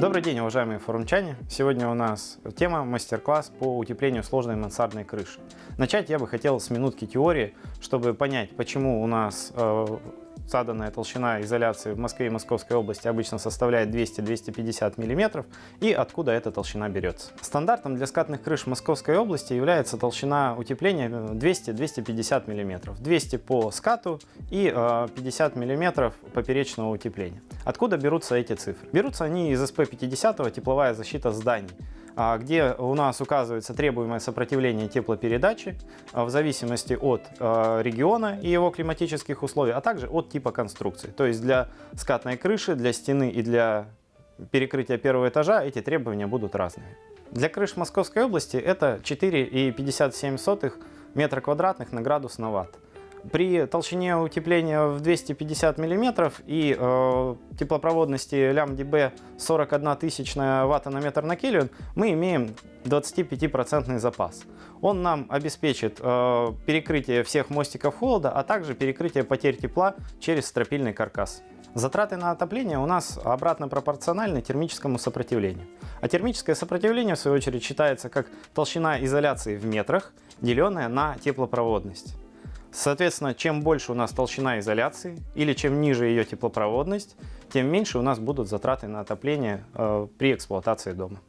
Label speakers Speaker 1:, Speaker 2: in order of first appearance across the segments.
Speaker 1: Добрый день, уважаемые форумчане! Сегодня у нас тема мастер-класс по утеплению сложной мансардной крыши. Начать я бы хотел с минутки теории, чтобы понять, почему у нас э, заданная толщина изоляции в Москве и Московской области обычно составляет 200-250 мм и откуда эта толщина берется. Стандартом для скатных крыш Московской области является толщина утепления 200-250 мм. 200 по скату и 50 мм поперечного утепления. Откуда берутся эти цифры? Берутся они из СП-50 тепловая защита зданий. А, где у нас указывается требуемое сопротивление теплопередачи а, в зависимости от а, региона и его климатических условий, а также от типа конструкции. То есть для скатной крыши, для стены и для перекрытия первого этажа эти требования будут разными. Для крыш Московской области это 4,57 метра квадратных на градус на ватт. При толщине утепления в 250 мм и э, теплопроводности лямбда 41 тысячная ватта на метр на кельвин мы имеем 25% запас. Он нам обеспечит э, перекрытие всех мостиков холода, а также перекрытие потерь тепла через стропильный каркас. Затраты на отопление у нас обратно пропорциональны термическому сопротивлению. А термическое сопротивление, в свою очередь, считается как толщина изоляции в метрах, деленная на теплопроводность. Соответственно, чем больше у нас толщина изоляции или чем ниже ее теплопроводность, тем меньше у нас будут затраты на отопление э, при эксплуатации дома.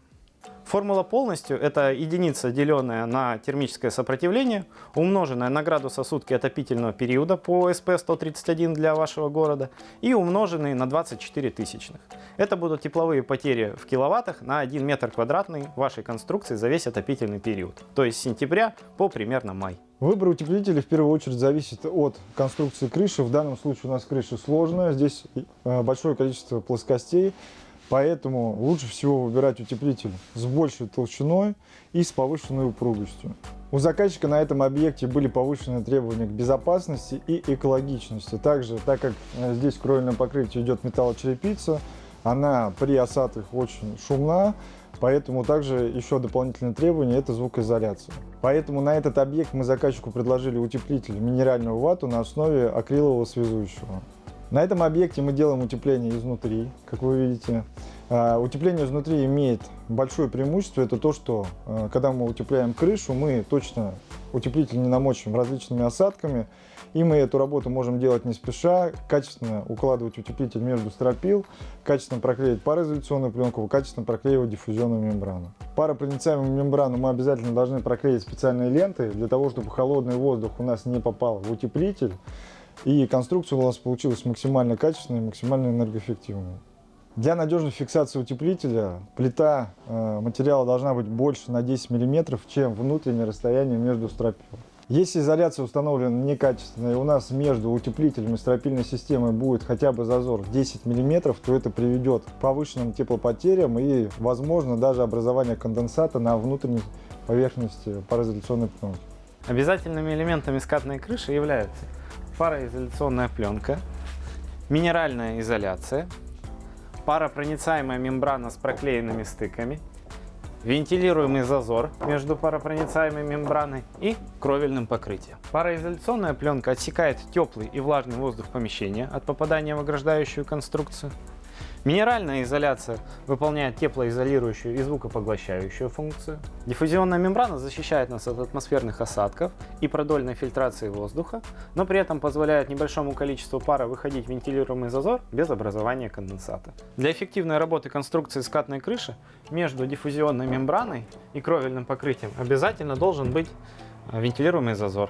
Speaker 1: Формула полностью – это единица, деленная на термическое сопротивление, умноженная на градуса сутки отопительного периода по СП-131 для вашего города и умноженный на 24 тысячных. Это будут тепловые потери в киловаттах на 1 метр квадратный вашей конструкции за весь отопительный период, то есть с сентября по примерно май.
Speaker 2: Выбор утеплителя в первую очередь зависит от конструкции крыши. В данном случае у нас крыша сложная, здесь э, большое количество плоскостей, поэтому лучше всего выбирать утеплитель с большей толщиной и с повышенной упругостью. У заказчика на этом объекте были повышенные требования к безопасности и экологичности. Также, так как э, здесь кровельное покрытие идет металлочерепица, она при осадках очень шумна, Поэтому также еще дополнительное требование – это звукоизоляция. Поэтому на этот объект мы заказчику предложили утеплитель минеральную вату на основе акрилового связующего. На этом объекте мы делаем утепление изнутри, как вы видите. А, утепление изнутри имеет большое преимущество, это то, что а, когда мы утепляем крышу, мы точно утеплитель не намочим различными осадками, и мы эту работу можем делать не спеша, качественно укладывать утеплитель между стропил, качественно проклеить пароизоляционную пленку, качественно проклеивать диффузионную мембрану. Паропроницаемую мембрану мы обязательно должны проклеить специальной лентой, для того, чтобы холодный воздух у нас не попал в утеплитель, и конструкция у нас получилась максимально качественной максимально энергоэффективной. Для надежной фиксации утеплителя плита э, материала должна быть больше на 10 мм, чем внутреннее расстояние между стропил. Если изоляция установлена некачественная, и у нас между утеплителем и стропильной системой будет хотя бы зазор 10 мм, то это приведет к повышенным теплопотерям и, возможно, даже образование конденсата на внутренней поверхности пароизоляционной пленки.
Speaker 1: Обязательными элементами скатной крыши являются пароизоляционная пленка, минеральная изоляция, паропроницаемая мембрана с проклеенными стыками, вентилируемый зазор между паропроницаемой мембраной и кровельным покрытием. Пароизоляционная пленка отсекает теплый и влажный воздух помещения от попадания в ограждающую конструкцию. Минеральная изоляция выполняет теплоизолирующую и звукопоглощающую функцию. Диффузионная мембрана защищает нас от атмосферных осадков и продольной фильтрации воздуха, но при этом позволяет небольшому количеству пара выходить в вентилируемый зазор без образования конденсата. Для эффективной работы конструкции скатной крыши между диффузионной мембраной и кровельным покрытием обязательно должен быть вентилируемый зазор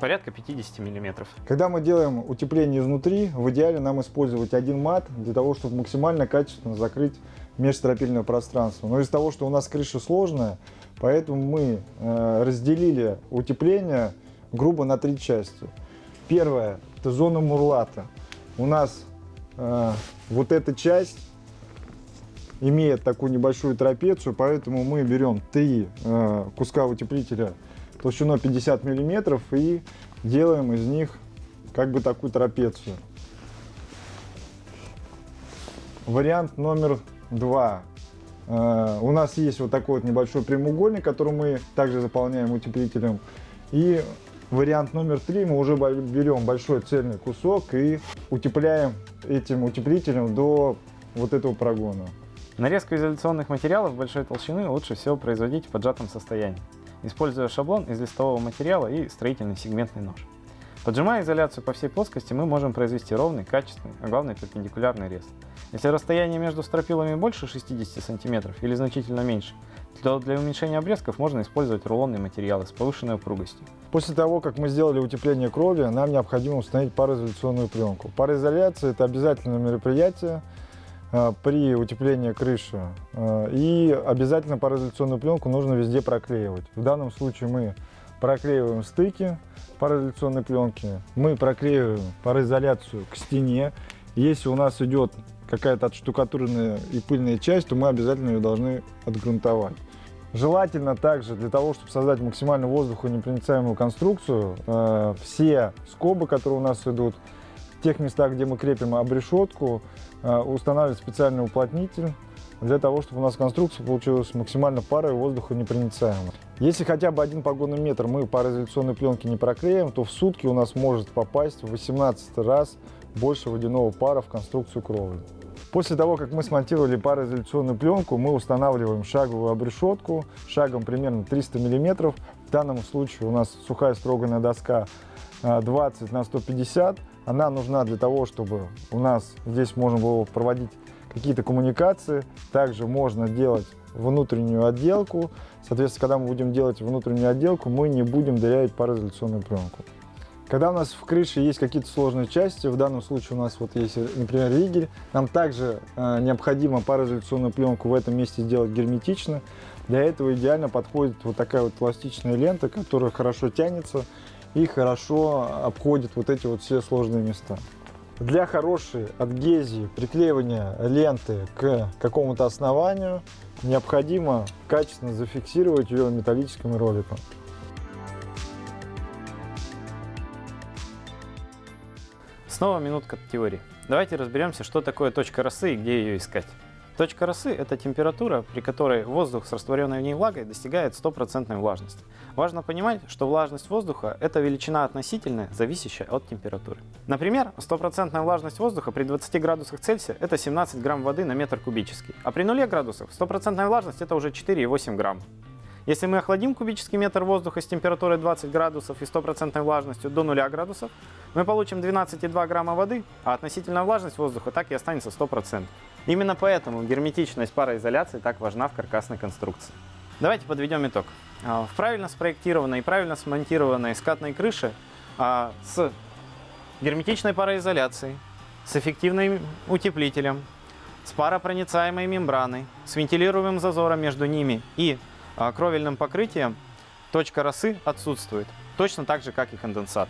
Speaker 1: порядка 50 миллиметров.
Speaker 2: Когда мы делаем утепление изнутри, в идеале нам использовать один мат для того, чтобы максимально качественно закрыть межстропильное пространство. Но из-за того, что у нас крыша сложная, поэтому мы э, разделили утепление грубо на три части. Первая – это зона мурлата. У нас э, вот эта часть имеет такую небольшую трапецию, поэтому мы берем три э, куска утеплителя толщиной 50 миллиметров и делаем из них как бы такую трапецию. Вариант номер два. Uh, у нас есть вот такой вот небольшой прямоугольник, который мы также заполняем утеплителем. И вариант номер три, мы уже берем большой цельный кусок и утепляем этим утеплителем до вот этого прогона.
Speaker 1: Нарезку изоляционных материалов большой толщины лучше всего производить в поджатом состоянии, используя шаблон из листового материала и строительный сегментный нож. Поджимая изоляцию по всей плоскости, мы можем произвести ровный, качественный, а главное перпендикулярный рез. Если расстояние между стропилами больше 60 см или значительно меньше, то для уменьшения обрезков можно использовать рулонные материалы с повышенной упругостью.
Speaker 2: После того, как мы сделали утепление кровли, нам необходимо установить пароизоляционную пленку. Пароизоляция – это обязательное мероприятие при утеплении крыши. Э, и обязательно пароизоляционную пленку нужно везде проклеивать. В данном случае мы проклеиваем стыки пароизоляционной пленки, мы проклеиваем пароизоляцию к стене. Если у нас идет какая-то отштукатуренная и пыльная часть, то мы обязательно ее должны отгрунтовать. Желательно также для того, чтобы создать максимально воздухонепроницаемую конструкцию, э, все скобы, которые у нас идут, тех местах, где мы крепим обрешетку, э, устанавливать специальный уплотнитель для того, чтобы у нас конструкция получилась максимально парой воздухонепроницаемой. Если хотя бы один погонный метр мы пароизоляционной пленки не проклеим, то в сутки у нас может попасть в 18 раз больше водяного пара в конструкцию кровли. После того, как мы смонтировали пароизоляционную пленку, мы устанавливаем шаговую обрешетку шагом примерно 300 мм. В данном случае у нас сухая строганная доска 20 а, на 150. Она нужна для того, чтобы у нас здесь можно было проводить какие-то коммуникации. Также можно делать внутреннюю отделку. Соответственно, когда мы будем делать внутреннюю отделку, мы не будем дырявить пароизоляционную пленку. Когда у нас в крыше есть какие-то сложные части, в данном случае у нас вот есть, например, ригель, нам также э, необходимо пароизоляционную пленку в этом месте сделать герметично. Для этого идеально подходит вот такая вот пластичная лента, которая хорошо тянется и хорошо обходит вот эти вот все сложные места. Для хорошей адгезии, приклеивания ленты к какому-то основанию необходимо качественно зафиксировать ее металлическим роликом.
Speaker 1: Снова минутка теории. Давайте разберемся, что такое точка росы и где ее искать. Точка росы – это температура, при которой воздух с растворенной в ней влагой достигает стопроцентной влажности. Важно понимать, что влажность воздуха – это величина относительная, зависящая от температуры. Например, стопроцентная влажность воздуха при 20 градусах Цельсия – это 17 грамм воды на метр кубический, а при 0 градусах стопроцентная влажность – это уже 4,8 грамма. Если мы охладим кубический метр воздуха с температурой 20 градусов и стопроцентной влажностью до 0 градусов, мы получим 12,2 грамма воды, а относительная влажность воздуха так и останется 100%. Именно поэтому герметичность пароизоляции так важна в каркасной конструкции. Давайте подведем итог. А, в правильно спроектированной и правильно смонтированной скатной крыше а, с герметичной пароизоляцией, с эффективным утеплителем, с паропроницаемой мембраной, с вентилируемым зазором между ними и а, кровельным покрытием точка росы отсутствует, точно так же, как и конденсат.